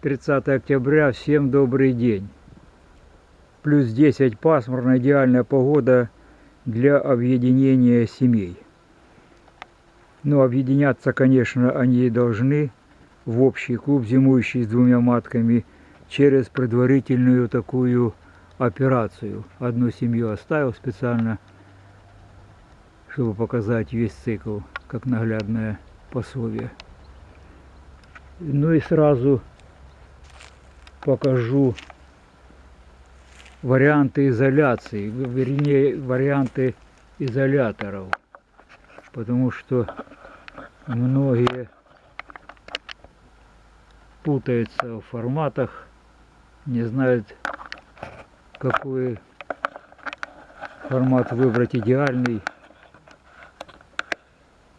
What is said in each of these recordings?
30 октября. Всем добрый день. Плюс 10 пасмурно, идеальная погода для объединения семей. Но объединяться, конечно, они должны в общий клуб, зимующий с двумя матками, через предварительную такую операцию. Одну семью оставил специально, чтобы показать весь цикл, как наглядное пособие. Ну и сразу покажу варианты изоляции, вернее, варианты изоляторов. Потому что многие путаются в форматах, не знают, какой формат выбрать идеальный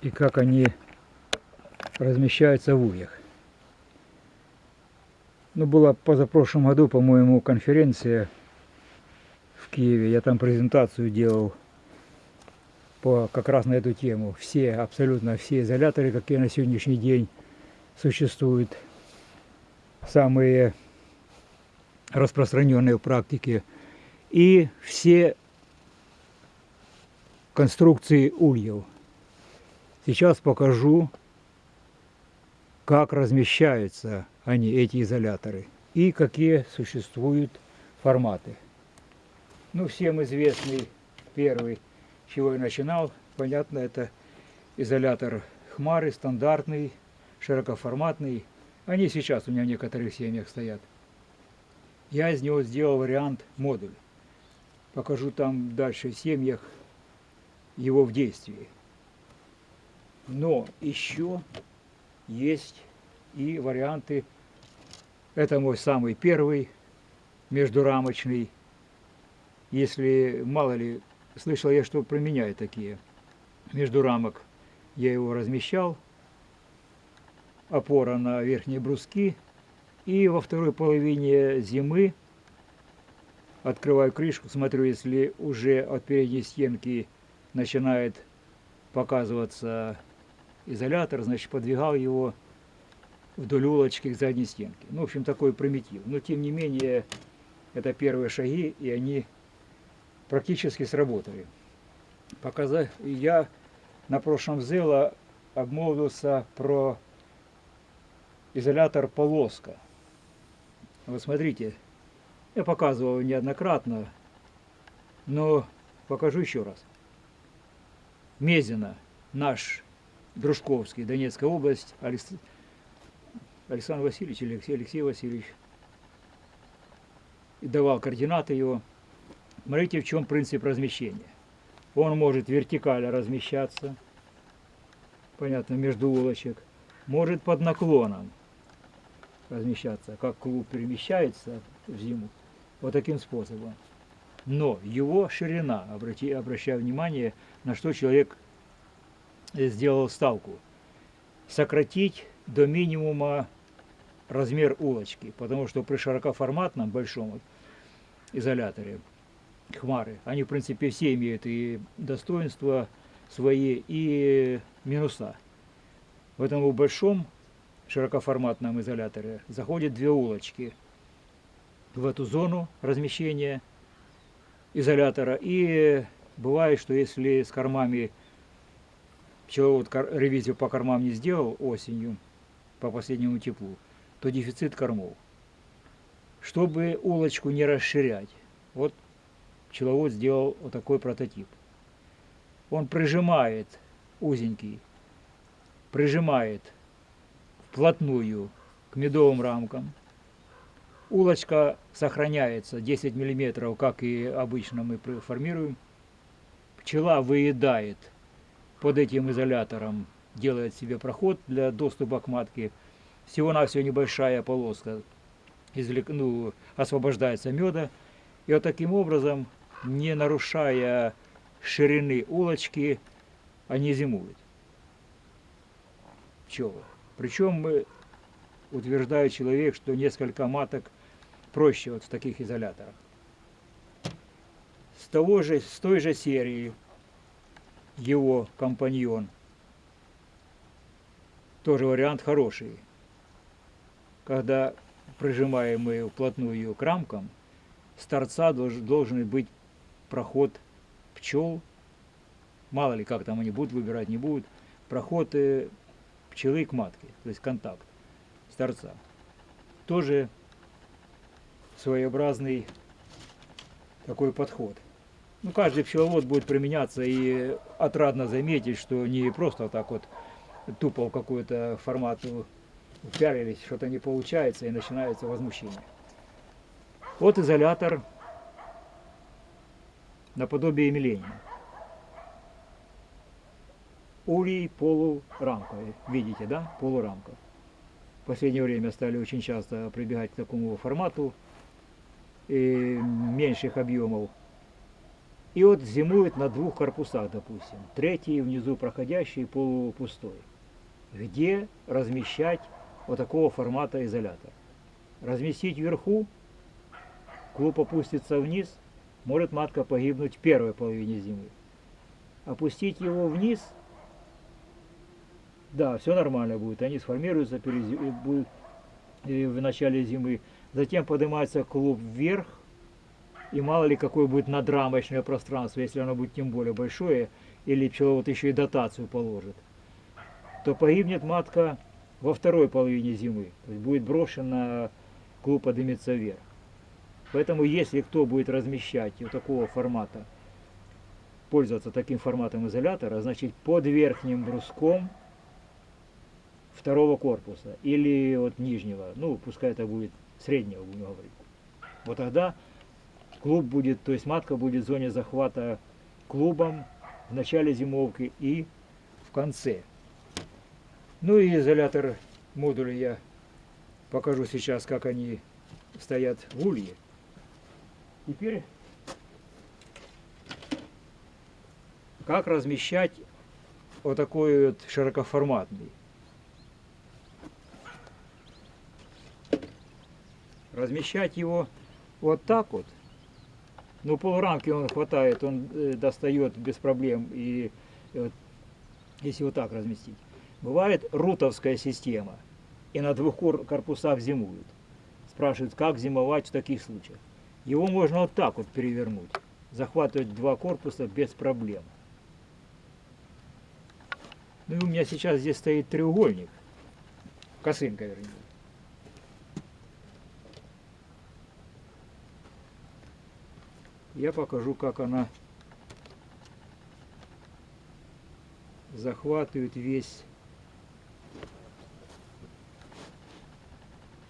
и как они размещаются в ульях. Ну, была позапрошлом году, по-моему, конференция в Киеве. Я там презентацию делал по, как раз на эту тему. Все, абсолютно все изоляторы, какие на сегодняшний день существуют, самые распространенные в практике, и все конструкции ульев. Сейчас покажу, как размещаются они, эти изоляторы, и какие существуют форматы. Ну, всем известный первый, чего я начинал, понятно, это изолятор Хмары, стандартный, широкоформатный. Они сейчас у меня в некоторых семьях стоят. Я из него сделал вариант модуль. Покажу там дальше в семьях его в действии. Но еще есть и варианты это мой самый первый междурамочный. Если, мало ли, слышал я, что применяют такие междурамок. Я его размещал, опора на верхние бруски. И во второй половине зимы открываю крышку, смотрю, если уже от передней стенки начинает показываться изолятор, значит, подвигал его вдоль улочки к задней стенке. Ну, в общем, такой примитив. Но, тем не менее, это первые шаги, и они практически сработали. Показать, я на прошлом ЗЭЛа обмолвился про изолятор полоска. Вот смотрите, я показывал неоднократно, но покажу еще раз. Мезина, наш Дружковский, Донецкая область, Александр Васильевич или Алексей, Алексей Васильевич, и давал координаты его. Смотрите, в чем принцип размещения. Он может вертикально размещаться, понятно, между улочек, может под наклоном размещаться, как клуб перемещается в зиму, вот таким способом. Но его ширина, обрати, обращаю внимание, на что человек сделал ставку, сократить до минимума размер улочки, потому что при широкоформатном большом изоляторе хмары, они в принципе все имеют и достоинства свои, и минуса. В этом большом широкоформатном изоляторе заходят две улочки в эту зону размещения изолятора. И бывает, что если с кормами человек вот ревизию по кормам не сделал осенью, по последнему теплу, то дефицит кормов. Чтобы улочку не расширять, вот пчеловод сделал вот такой прототип. Он прижимает узенький, прижимает вплотную к медовым рамкам. Улочка сохраняется 10 миллиметров, как и обычно мы формируем. Пчела выедает под этим изолятором, делает себе проход для доступа к матке – всего-навсего небольшая полоска извлек, ну, освобождается меда. И вот таким образом, не нарушая ширины улочки, они зимуют. Пчелы. Причем мы утверждает человек, что несколько маток проще вот в таких изоляторах. С, того же, с той же серии его компаньон. Тоже вариант хороший когда прижимаемые вплотную к рамкам, с торца долж- должен быть проход пчел, мало ли как там они будут выбирать, не будут, проход э, пчелы к матке, то есть контакт с торца. Тоже своеобразный такой подход. Ну, каждый пчеловод будет применяться и отрадно заметить, что не просто так вот тупо в какой-то формат упялились, что-то не получается и начинается возмущение. Вот изолятор наподобие миления. Улей полурамковый, видите, да, полурамка. В последнее время стали очень часто прибегать к такому формату и меньших объемов. И вот зимует на двух корпусах, допустим. Третий внизу проходящий полупустой. Где размещать вот такого формата изолятор? Разместить вверху, клуб опустится вниз, может матка погибнуть в первой половине зимы. Опустить его вниз, да, все нормально будет. Они сформируются э, будут э, в начале зимы. Затем поднимается клуб вверх, и мало ли какое будет надрамочное пространство, если оно будет тем более большое, или пчеловод еще и дотацию положит, то погибнет матка во второй половине зимы. То есть будет брошена, клуб поднимется вверх. Поэтому если кто будет размещать вот такого формата, пользоваться таким форматом изолятора, значит под верхним бруском второго корпуса или вот нижнего, ну пускай это будет среднего, будем говорить. Вот тогда клуб будет, то есть матка будет в зоне захвата клубом в начале зимовки и в конце. Ну и изолятор модуля я покажу сейчас, как они стоят в улье. Теперь как размещать вот такой вот широкоформатный. Размещать его вот так вот. Ну, полурамки он хватает, он э, достает без проблем. И вот, если вот так разместить. Бывает рутовская система. И на двух кор- корпусах зимуют. Спрашивают, как зимовать в таких случаях. Его можно вот так вот перевернуть. Захватывать два корпуса без проблем. Ну и у меня сейчас здесь стоит треугольник. Косынка, вернее. Я покажу, как она захватывает весь.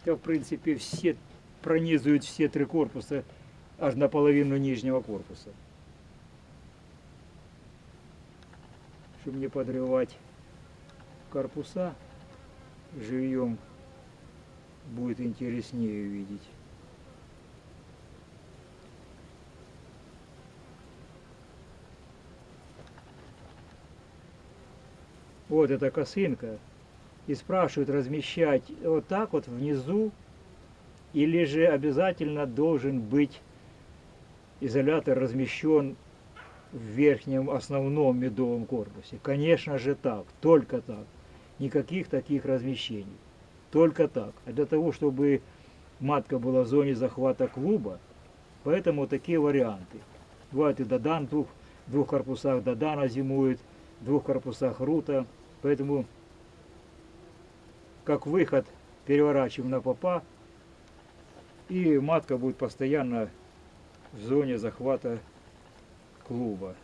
Да, в принципе, все пронизывают все три корпуса аж наполовину нижнего корпуса. Чтобы не подрывать корпуса, живьем будет интереснее видеть. Вот эта косынка. И спрашивают размещать вот так вот внизу, или же обязательно должен быть изолятор размещен в верхнем основном медовом корпусе. Конечно же так, только так. Никаких таких размещений. Только так. А для того, чтобы матка была в зоне захвата клуба, поэтому такие варианты. Бывает и Додан в двух, двух корпусах Додана зимует, в двух корпусах Рута. Поэтому как выход переворачиваем на попа, и матка будет постоянно в зоне захвата клуба.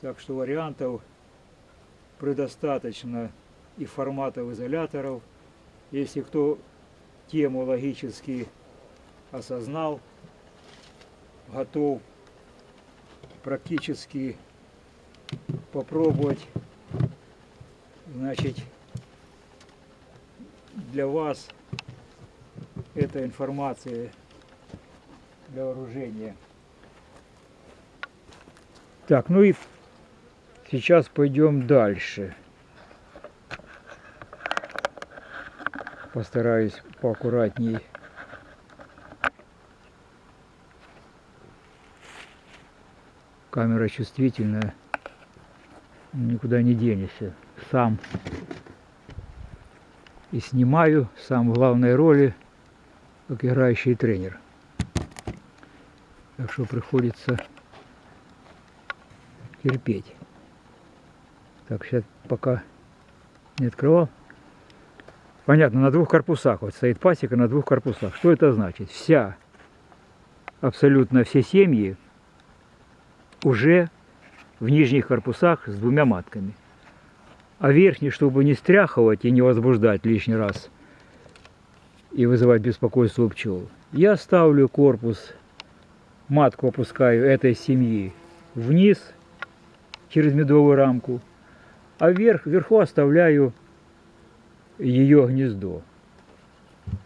Так что вариантов предостаточно и форматов изоляторов. Если кто тему логически осознал, готов практически попробовать, значит, для вас эта информация для вооружения. Так, ну и сейчас пойдем дальше. Постараюсь поаккуратней. Камера чувствительная, никуда не денешься. Сам и снимаю сам в главной роли, как играющий тренер. Так что приходится терпеть. Так, сейчас пока не открывал. Понятно, на двух корпусах. Вот стоит пасека на двух корпусах. Что это значит? Вся, абсолютно все семьи уже в нижних корпусах с двумя матками. А верхний, чтобы не стряхивать и не возбуждать лишний раз и вызывать беспокойство у пчел, я ставлю корпус, матку опускаю этой семьи вниз через медовую рамку, а вверх, вверху оставляю ее гнездо.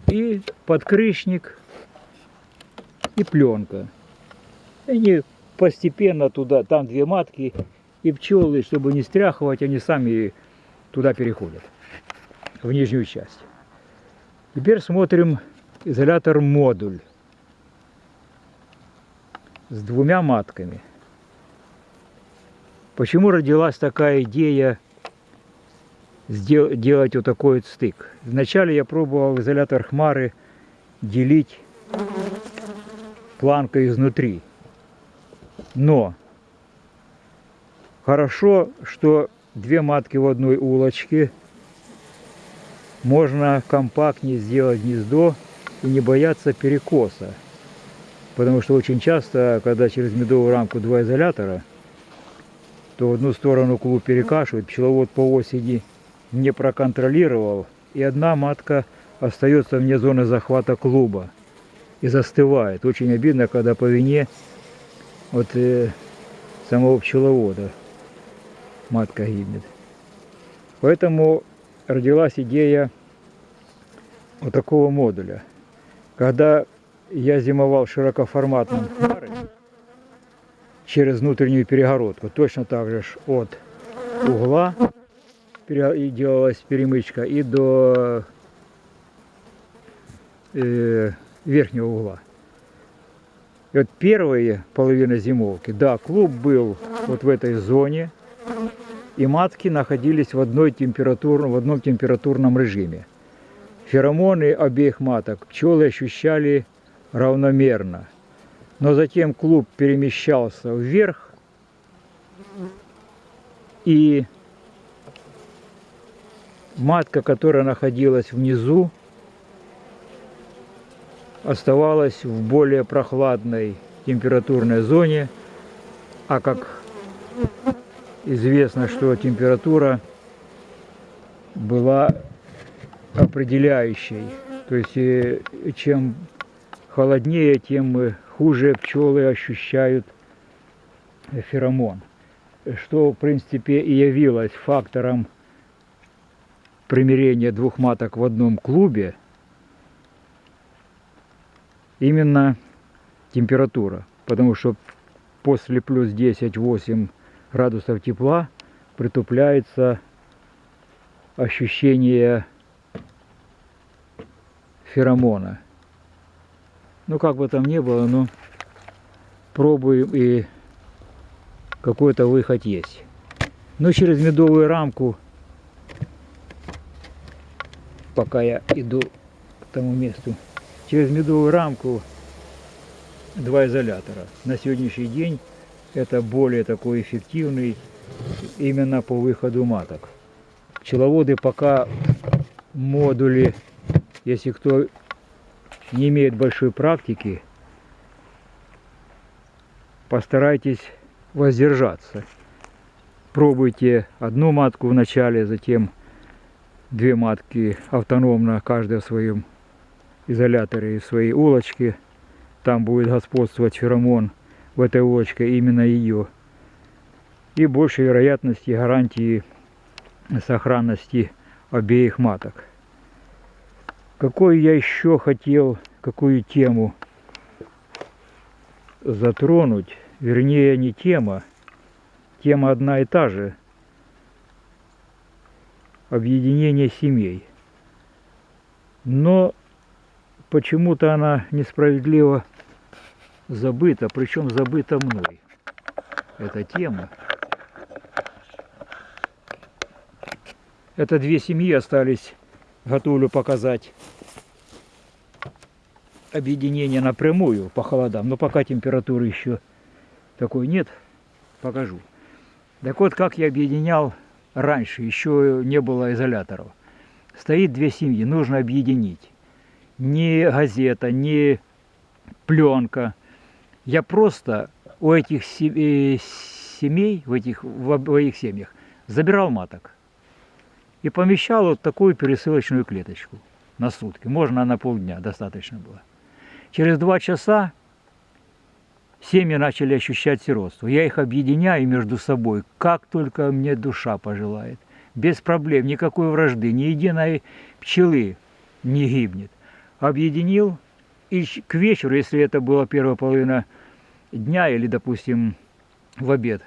И подкрышник, и пленка. Они постепенно туда, там две матки, и пчелы, чтобы не стряхивать, они сами туда переходят, в нижнюю часть. Теперь смотрим изолятор модуль с двумя матками. Почему родилась такая идея делать вот такой вот стык? Вначале я пробовал изолятор хмары делить планкой изнутри. Но хорошо, что две матки в одной улочке. Можно компактнее сделать гнездо и не бояться перекоса. Потому что очень часто, когда через медовую рамку два изолятора, то в одну сторону клуб перекашивает, пчеловод по осени не проконтролировал, и одна матка остается вне зоны захвата клуба и застывает. Очень обидно, когда по вине от э, самого пчеловода матка гибнет. Поэтому родилась идея вот такого модуля. Когда я зимовал широкоформатным через внутреннюю перегородку, точно так же от угла и делалась перемычка и до э, верхнего угла. И вот первые половина зимовки, да, клуб был вот в этой зоне, и матки находились в, одной температур, в одном температурном режиме. Феромоны обеих маток пчелы ощущали равномерно. Но затем клуб перемещался вверх, и матка, которая находилась внизу, оставалась в более прохладной температурной зоне, а как известно, что температура была определяющей. То есть э, чем холоднее, тем хуже пчелы ощущают феромон. Что, в принципе, и явилось фактором примирения двух маток в одном клубе, именно температура. Потому что после плюс 10-8 градусов тепла притупляется ощущение феромона. Ну, как бы там ни было, но пробуем и какой-то выход есть. Ну, через медовую рамку, пока я иду к тому месту, через медовую рамку два изолятора. На сегодняшний день это более такой эффективный именно по выходу маток. Пчеловоды пока модули, если кто не имеет большой практики, постарайтесь воздержаться. Пробуйте одну матку в начале, затем две матки автономно, каждая в своем изоляторе и в своей улочке. Там будет господствовать феромон в этой улочке, именно ее. И больше вероятности гарантии сохранности обеих маток. Какой я еще хотел, какую тему затронуть, вернее не тема, тема одна и та же, объединение семей. Но почему-то она несправедливо забыта, причем забыта мной. Эта тема. Это две семьи остались готовлю показать объединение напрямую по холодам. Но пока температуры еще такой нет, покажу. Так вот, как я объединял раньше, еще не было изоляторов. Стоит две семьи, нужно объединить. Не газета, не пленка. Я просто у этих э, семей, в этих в обоих семьях, забирал маток и помещал вот такую пересылочную клеточку на сутки. Можно на полдня, достаточно было. Через два часа семьи начали ощущать сиротство. Я их объединяю между собой, как только мне душа пожелает. Без проблем, никакой вражды, ни единой пчелы не гибнет. Объединил, и к вечеру, если это была первая половина дня или, допустим, в обед,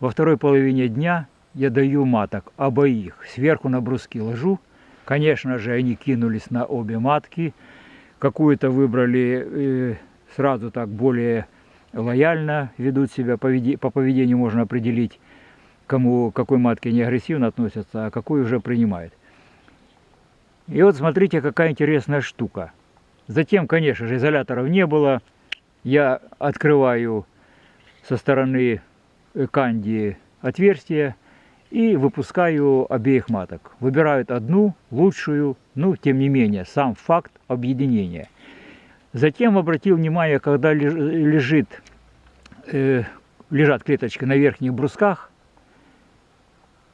во второй половине дня я даю маток обоих. Сверху на бруски ложу. Конечно же, они кинулись на обе матки. Какую-то выбрали э, сразу так более лояльно ведут себя. По поведению можно определить, кому, какой матке не агрессивно относятся, а какой уже принимает. И вот смотрите, какая интересная штука. Затем, конечно же, изоляторов не было. Я открываю со стороны канди отверстие и выпускаю обеих маток. Выбирают одну, лучшую, ну, тем не менее, сам факт объединения. Затем обратил внимание, когда лежит, э, лежат клеточки на верхних брусках,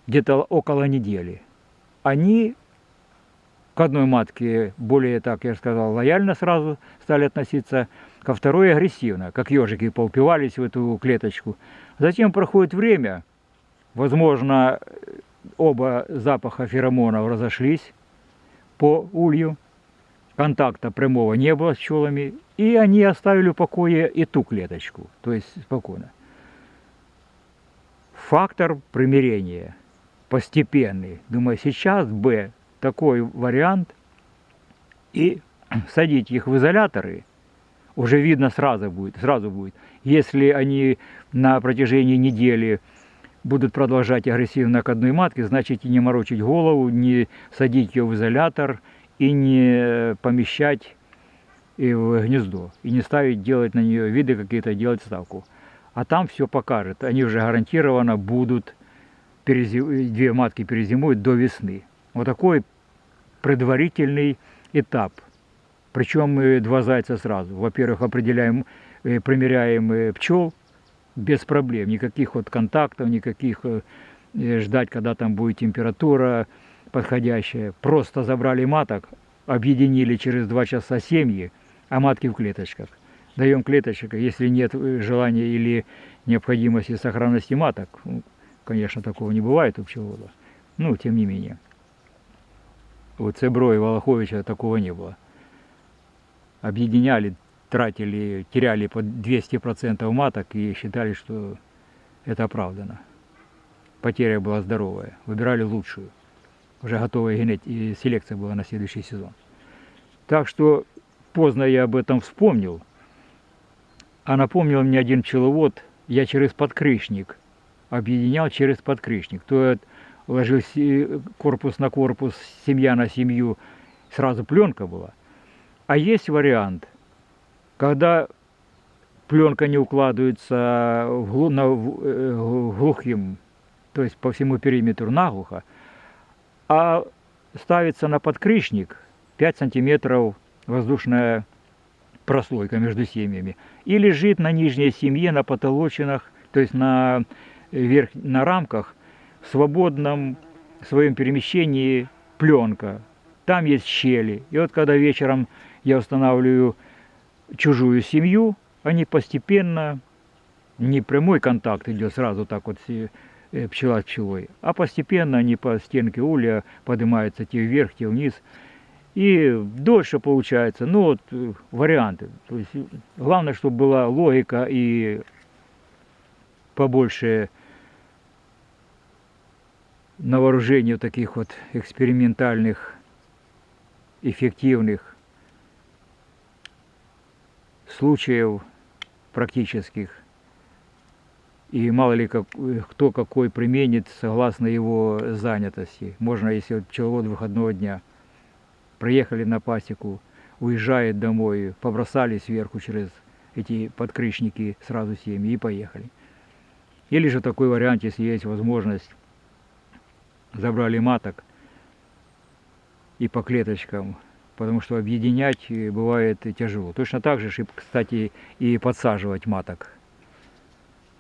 где-то около недели, они к одной матке более, так я сказал, лояльно сразу стали относиться, ко второй агрессивно, как ежики поупивались в эту клеточку. Затем проходит время, возможно, оба запаха феромонов разошлись по улью, контакта прямого не было с пчелами, и они оставили в покое и ту клеточку, то есть спокойно. Фактор примирения постепенный. Думаю, сейчас Б такой вариант, и садить их в изоляторы уже видно сразу будет, сразу будет. Если они на протяжении недели будут продолжать агрессивно к одной матке, значит и не морочить голову, не садить ее в изолятор и не помещать и в гнездо, и не ставить, делать на нее виды какие-то, делать ставку. А там все покажет. Они уже гарантированно будут, перезим... две матки перезимуют до весны. Вот такой предварительный этап. Причем мы два зайца сразу. Во-первых, определяем, э, примеряем э, пчел без проблем. Никаких вот контактов, никаких э, ждать, когда там будет температура подходящая. Просто забрали маток, объединили через два часа семьи, а матки в клеточках. Даем клеточек, если нет желания или необходимости сохранности маток, ну, конечно, такого не бывает у пчеловода, ну, тем не менее. У Цебро и Волоховича такого не было. Объединяли, тратили, теряли по 200% маток и считали, что это оправдано. Потеря была здоровая. Выбирали лучшую. Уже готовая генетика, селекция была на следующий сезон. Так что поздно я об этом вспомнил. А напомнил мне один пчеловод, я через подкрышник объединял через подкрышник. То есть ложился корпус на корпус, семья на семью, сразу пленка была. А есть вариант, когда пленка не укладывается на, в глухим, то есть по всему периметру наглухо, а ставится на подкрышник 5 сантиметров воздушная прослойка между семьями и лежит на нижней семье на потолочинах, то есть на, верх, на рамках в свободном своем перемещении пленка. Там есть щели. И вот когда вечером я устанавливаю чужую семью, они постепенно, не прямой контакт идет сразу так вот э, пчела с пчелой, а постепенно они по стенке улья поднимаются те вверх, те вниз. И дольше получается, ну вот э, варианты. То есть главное, чтобы была логика и побольше на вооружение таких вот экспериментальных, эффективных случаев практических. И мало ли как, кто какой применит согласно его занятости. Можно, если пчеловод выходного дня проехали на пасеку, уезжает домой, побросали сверху через эти подкрышники сразу семьи и поехали. Или же такой вариант, если есть возможность, забрали маток и по клеточкам, потому что объединять э, бывает тяжело. Точно так же, кстати, и подсаживать маток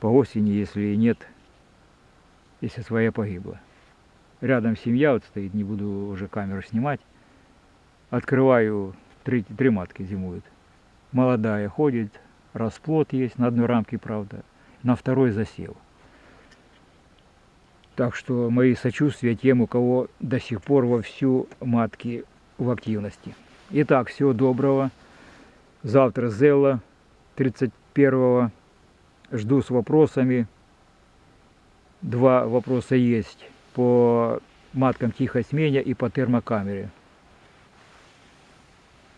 по осени, если нет, если своя погибла. Рядом семья вот стоит, не буду уже камеру снимать. Открываю, три, три матки зимуют. Молодая ходит, расплод есть, на одной рамке, правда, на второй засел. Так что мои сочувствия тем, у кого до сих пор вовсю матки в активности. Итак, всего доброго. Завтра Зелла 31-го. Жду с вопросами. Два вопроса есть по маткам тихосменя и по термокамере.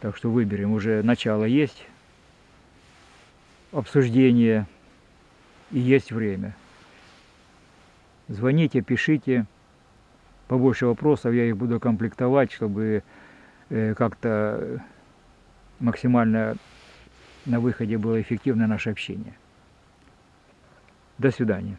Так что выберем. Уже начало есть обсуждение и есть время. Звоните, пишите. Побольше вопросов, я их буду комплектовать, чтобы как-то максимально на выходе было эффективно наше общение. До свидания.